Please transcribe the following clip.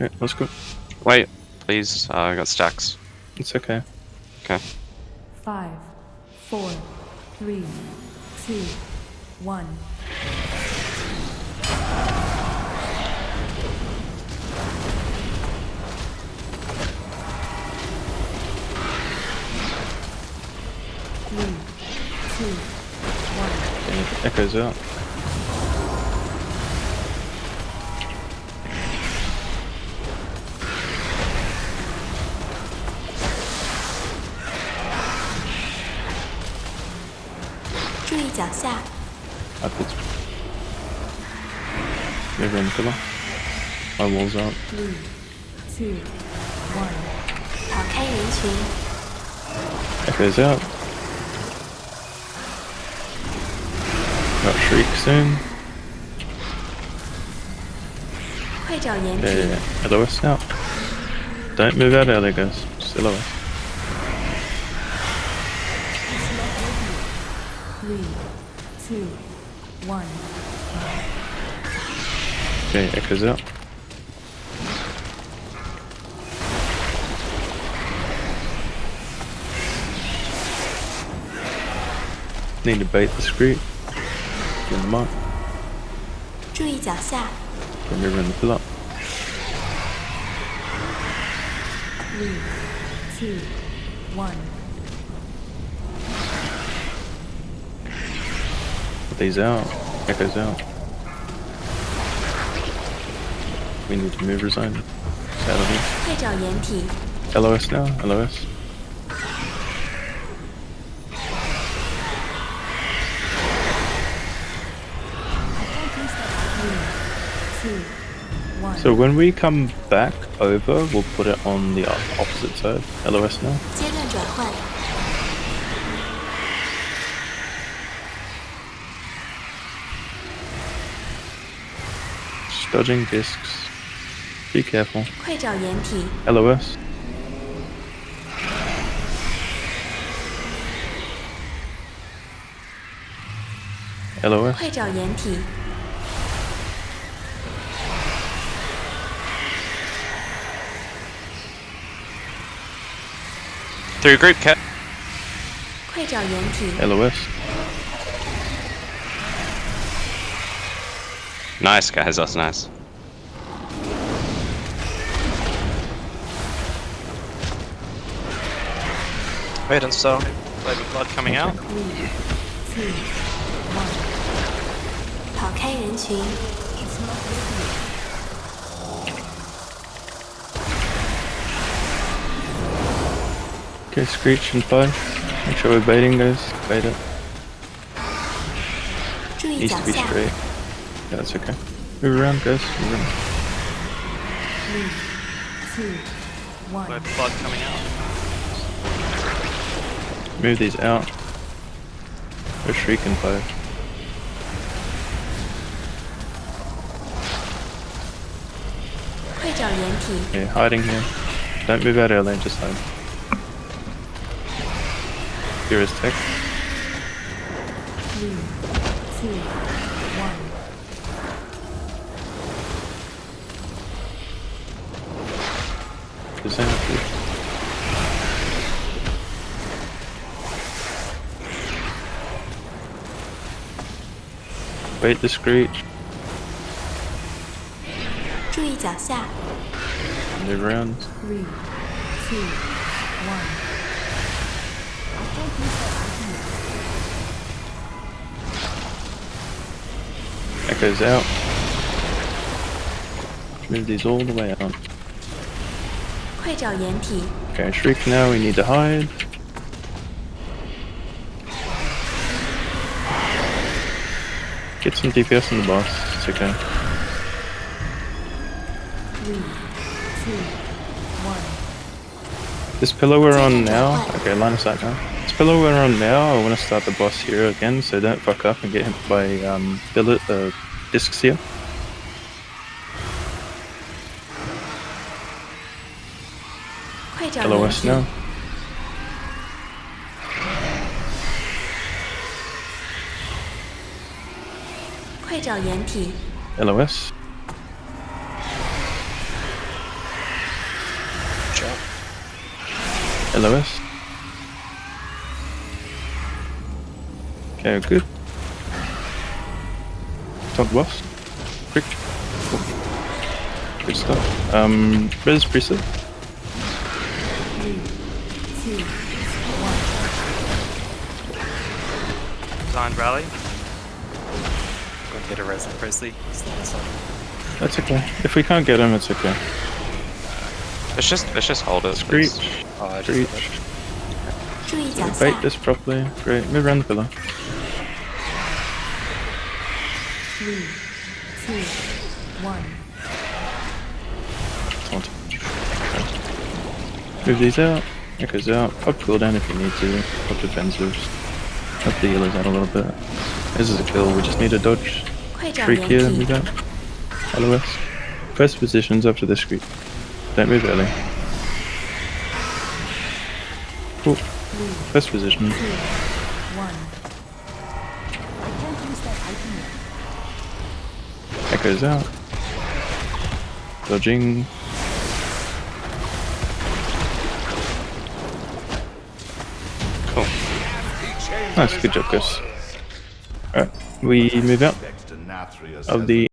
Okay, let's go. Wait, please. Uh, I got stacks. It's okay. Okay. Five, four, three, two, one. Three, two, one. It echoes out. Upwards. Never in the pillar. My walls up. Three, two, one. 跑开人群， Echoes out. Got shriek soon. 快找掩 Yeah, 体 yeah, yeah. LOS now. Don't move out early, guys. Just LOS. Three, two, one. Okay, echoes out. Need to bait the screed. Get them up. 注意脚下， Remember in the pull up. Three, two, one. these out. Check those out. We need to move resign. Sadly. LOS now, LOS. So when we come back over, we'll put it on the opposite side. LOS now. dodging discs. Be careful. LOS. LOS. Through group cat. LOS. Nice, guys, that's nice. Wait and so, blood coming out. Okay, Screech and Fly. Make sure we're baiting, guys. Bait it. Needs to be straight. Yeah, it's okay. Move around, guys. Move around. Three, two, one. We have coming out. Move these out. They're shrieking fire. Yeah, hiding here. Don't move out early. just hide. Here is tech. Three, two, one. presented Wait the screech. They round. Three, two, one. That goes out. Move these all the way out. 快找掩体， Okay, shriek now, we need to hide. Get some DPS on the boss, it's okay. Three, two, one. This pillow we're on now, okay, line of sight now. This pillow we're on now, I want to start the boss here again, so don't fuck up and get hit by um, billet, uh, discs here. LOS now. LOS. LOS. Okay, good. Todd was. Quick. Cool. Good stuff. Um, where's preset? Three, two, one. Rally. Go get a res Presley. That's okay. If we can't get him, it's okay. Uh, let's just let's just hold it. Screech. Oh, Screech. Bait this properly. Great. Move around the pillar. Three, two, one. Move these out. Echoes out. Pop cooldown if you need to. Pop defensives. Pop the healers out a little bit. This is a kill. We just need a dodge. Shriek here. Move out. LOS. Press positions after this creep. Don't move early. Cool. Press positions. Echoes out. Dodging. Nice, good job, guys. Alright, we move out of the